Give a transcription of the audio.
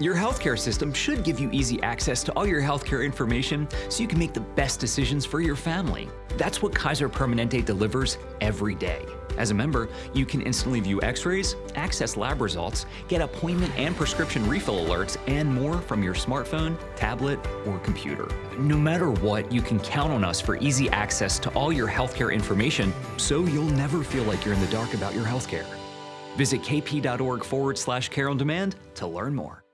Your healthcare system should give you easy access to all your healthcare information so you can make the best decisions for your family. That's what Kaiser Permanente delivers every day. As a member, you can instantly view x-rays, access lab results, get appointment and prescription refill alerts, and more from your smartphone, tablet, or computer. No matter what, you can count on us for easy access to all your healthcare information so you'll never feel like you're in the dark about your healthcare. Visit kp.org forward slash care on demand to learn more.